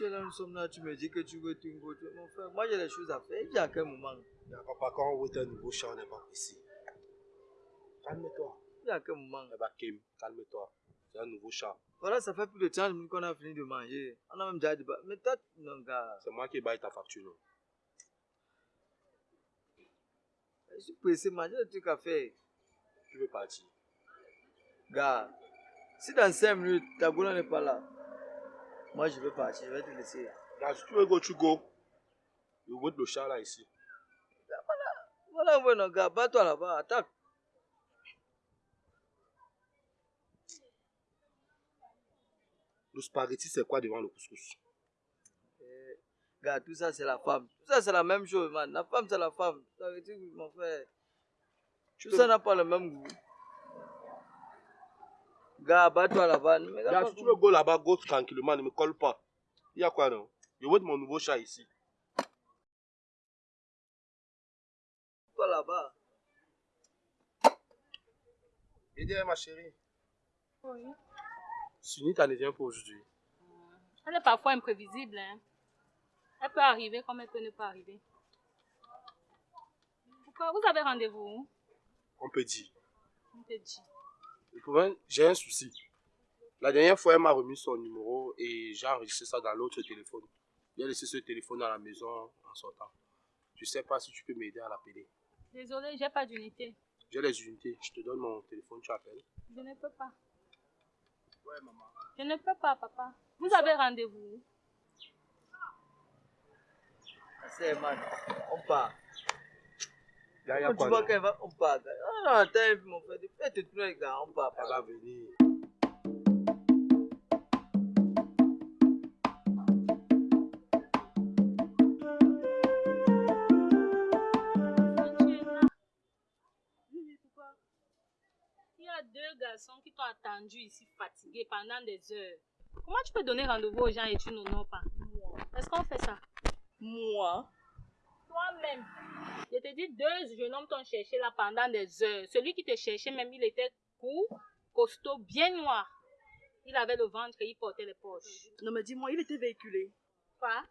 tu es là, nous sommes là, tu me dis que tu veux Twingo. Tu... Mon frère, moi j'ai des choses à faire. Il y a quel moment papa, quand on veut un nouveau chat, on n'est pas ici. Calme-toi. Il y a quel moment Eh ben, Kim, calme-toi. C'est un nouveau chat. Voilà, ça fait plus de 30 minutes qu'on a fini de manger. On a même déjà débattu. Mais toi, non, gars. C'est moi qui baille ta facture. non? Je suis pressé, manger des trucs à faire. Tu veux partir Gars, si dans 5 minutes, ta boulot n'est pas là, moi je vais partir, je vais te laisser. Là, si tu veux go, tu go. Je veux le chat là ici. Voilà, bueno, gars, bats-toi là-bas, attaque. Le spaghetti, c'est quoi devant le couscous? Eh, Gars, tout ça c'est la femme. Tout ça c'est la même chose, man. La femme c'est la femme. Dire, mon frère. Tout ça n'a pas le même goût. Gars, bats-toi là-bas. Pas si tu veux go là-bas, go tranquillement, ne me colle pas. Il y a quoi non? Je veux de mon nouveau chat ici. toi là-bas. Viens, ma chérie. Oui. Sunita ne vient pas aujourd'hui. Elle est parfois imprévisible. Hein. Elle peut arriver comme elle peut ne pas arriver. Pourquoi? Vous avez rendez-vous On peut dire. On te dit. J'ai un souci. La dernière fois, elle m'a remis son numéro et j'ai enregistré ça dans l'autre téléphone. J'ai laissé ce téléphone à la maison en sortant. Je sais pas si tu peux m'aider à l'appeler. Désolée, j'ai pas d'unité. J'ai les unités. Je te donne mon téléphone, tu appelles. Je ne peux pas. Ouais, maman. Je ne peux pas, papa. Vous avez rendez-vous C'est man. On part. Là, il y a Quand tu vois qu'elle va, on part. Ah non, attends, mon frère? Fais tes trucs, gars. On part. Elle va venir. Tu es là. Oui, oui, pourquoi Il y a deux garçons qui t'ont attendu ici fatigués pendant des heures. Comment tu peux donner rendez-vous aux gens et tu n'honores pas? Est-ce qu'on fait ça? Moi? Toi-même. Je te dis, deux jeunes hommes t'ont cherché là pendant des heures. Celui qui te cherchait, même, il était court, costaud, bien noir. Il avait le ventre et il portait les poches. Non mais dis-moi, il était véhiculé. Quoi?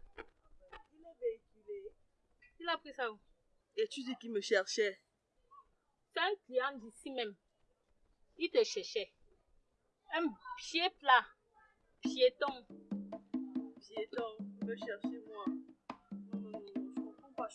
Il est véhiculé. Il a pris ça où? Et tu dis qu'il me cherchait. C'est un client d'ici même. Il te cherchait. Un pied plat. Piéton. Piéton, me cherchait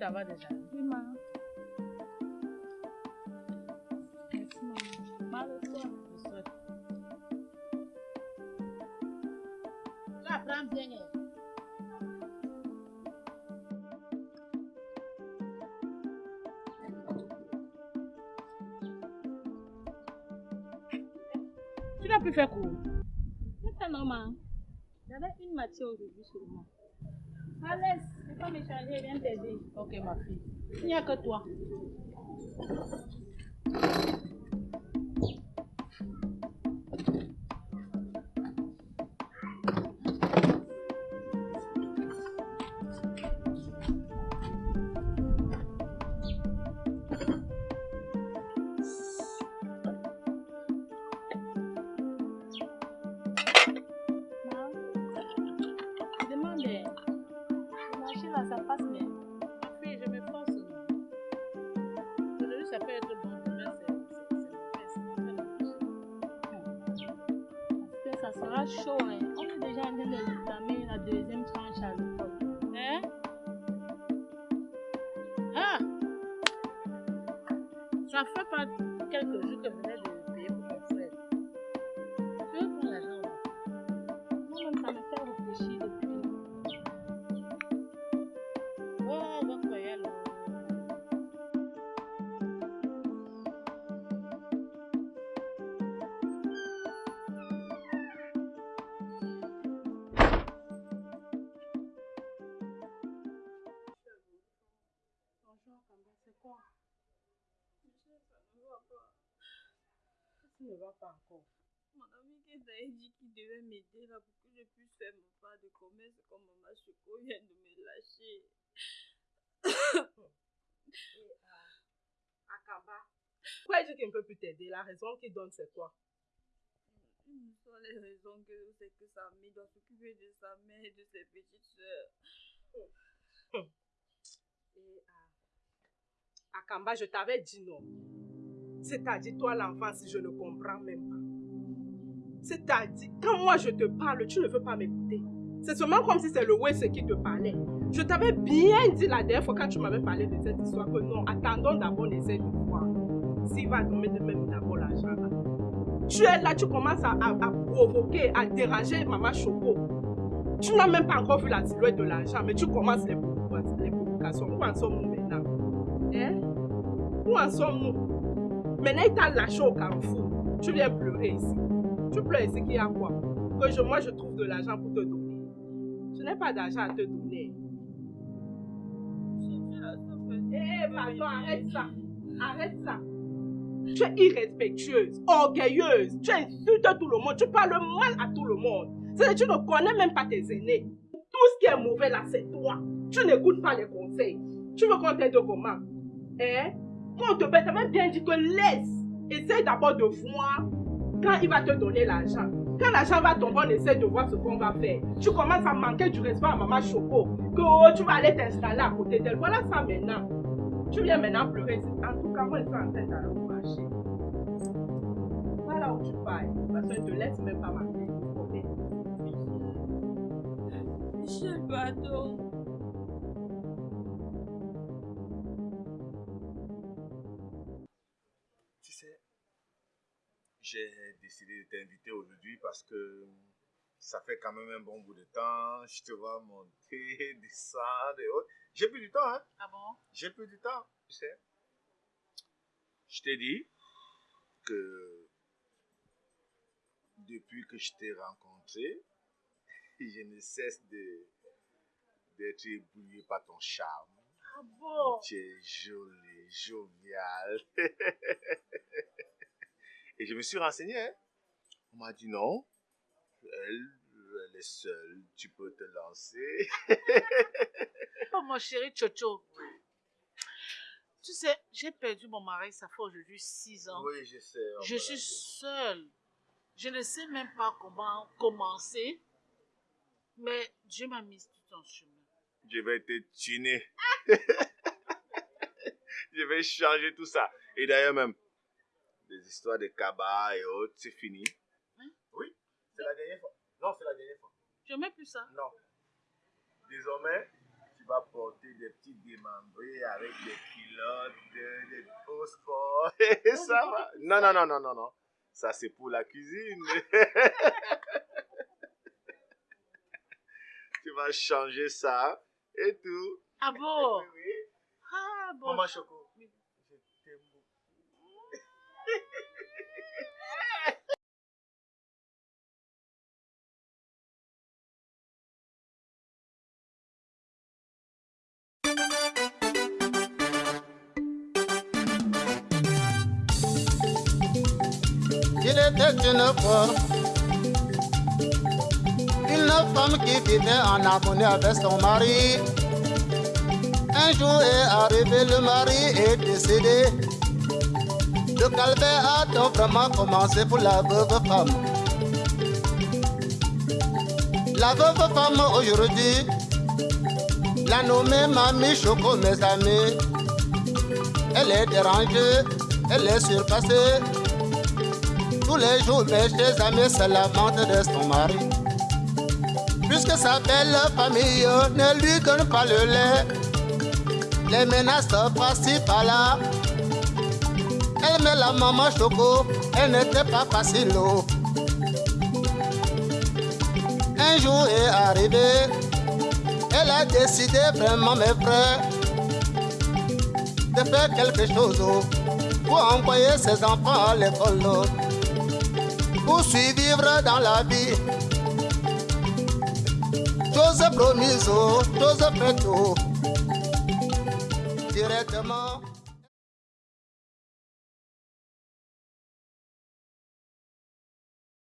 Tu t'en vas déjà. Oui, maman. Merci, maman. Bien. hein. Tu n'as plus fait cours. C'est normal. J'avais une matière aujourd'hui seulement. Allez, c'est pas m'échanger, viens t'aider. Ok, ma fille. Il n'y a que toi. Parce va pas encore Mon ami qui t'a dit qu'il devait m'aider là pour que je puisse faire mon pas de commerce comme maman Choco vient de me lâcher. Akamba. Pourquoi il dit qu'il ne peut plus t'aider? La raison qu'il donne, c'est quoi? Une seule les raisons que c'est que sa mère doit s'occuper de sa mère et de ses petites soeurs. Et à Akamba, je t'avais dit non. C'est-à-dire, toi, l'enfant, si je ne comprends même pas. C'est-à-dire, quand moi je te parle, tu ne veux pas m'écouter. C'est seulement comme si c'est le West qui te parlait. Je t'avais bien dit la dernière fois quand tu m'avais parlé de cette histoire que non, attendons d'abord l'essai de voir. S'il va tomber de même d'abord l'argent là. Tu es là, tu commences à, provoquer, à déranger Maman Choco. Tu n'as même pas encore vu la silhouette de l'argent, mais tu commences les, les provocations. Où en sommes-nous maintenant? Hein? Où en sommes-nous? Maintenant, il t'a lâché au carrefour. Tu viens pleurer ici. Tu pleures ici qu'il y a quoi? Que je, moi, je trouve de l'argent pour te donner. Je n'ai pas d'argent à te donner. Seule personne Eh, pardon, m'aidait. arrête ça. Arrête ça. Tu es irrespectueuse, orgueilleuse. Tu insultes tout le monde. Tu parles mal à tout le monde. Que tu ne connais même pas tes aînés. Tout ce qui est mauvais là, c'est toi. Tu n'écoutes pas les conseils. Tu veux qu'on t'aide comment? Hein? Quand on te paie, t'avais bien dit que laisse. Essaye d'abord de voir quand il va te donner l'argent. Quand l'argent va tomber, on essaie de voir ce qu'on va faire. Tu commences à manquer du respect à maman Choco. Que oh, tu vas aller t'installer à côté d'elle. Voilà ça maintenant. Tu viens maintenant pleurer. En tout cas, moi, je suis en train marché. Voilà où tu vas. Parce je ne te laisse même pas. Ok? Michel, pardon. T'inviter aujourd'hui parce que ça fait quand même un bon bout de temps. Je te vois monter, descendre et autres. J'ai plus du temps, hein. Ah bon? J'ai plus du temps, tu sais. Je t'ai dit que depuis que je t'ai rencontré, je ne cesse de d'être ébloui par ton charme. Ah bon? Tu es jolie, jovial. Et je me suis renseigné. hein. On m'a dit non. Elle, elle est seule. Tu peux te lancer. Oh, mon chéri Chocho. Tu sais, j'ai perdu mon mari, ça fait aujourd'hui six ans. Oui, je sais. Je suis seule. Je ne sais même pas comment commencer. Mais Dieu m'a mise tout en chemin. Je vais te tuner. je vais changer tout ça. Et d'ailleurs même, les histoires de cabas et autres, c'est fini. C'est la dernière fois. Non, c'est la dernière fois. Je mets plus ça. Non. Désormais, tu vas porter des petits démembrés avec des culottes, des, sports. Et ça va. Non, non, non, non, non, non. Ça, c'est pour la cuisine. tu vas changer ça et tout. Ah bon? Oui, oui. Ah bon. Maman Choco, une fois une femme qui vivait en harmonie avec son mari. Un jour est arrivé, le mari est décédé. Le calvaire a donc vraiment commencé pour la veuve femme. La veuve femme aujourd'hui, la nommée Mamie Choco, mes amis. Elle est dérangée, elle est surpassée. Tous les jours, mes chers amis se lamentent de son mari. Puisque sa belle famille ne lui donne pas le lait, les menaces par-ci par-là. Elle met la maman choco, elle n'était pas facile. Un jour est arrivé, elle a décidé vraiment, mes frères, de faire quelque chose pour envoyer ses enfants à l'école. Pour survivre dans la vie. Chose promise, chose faite, directement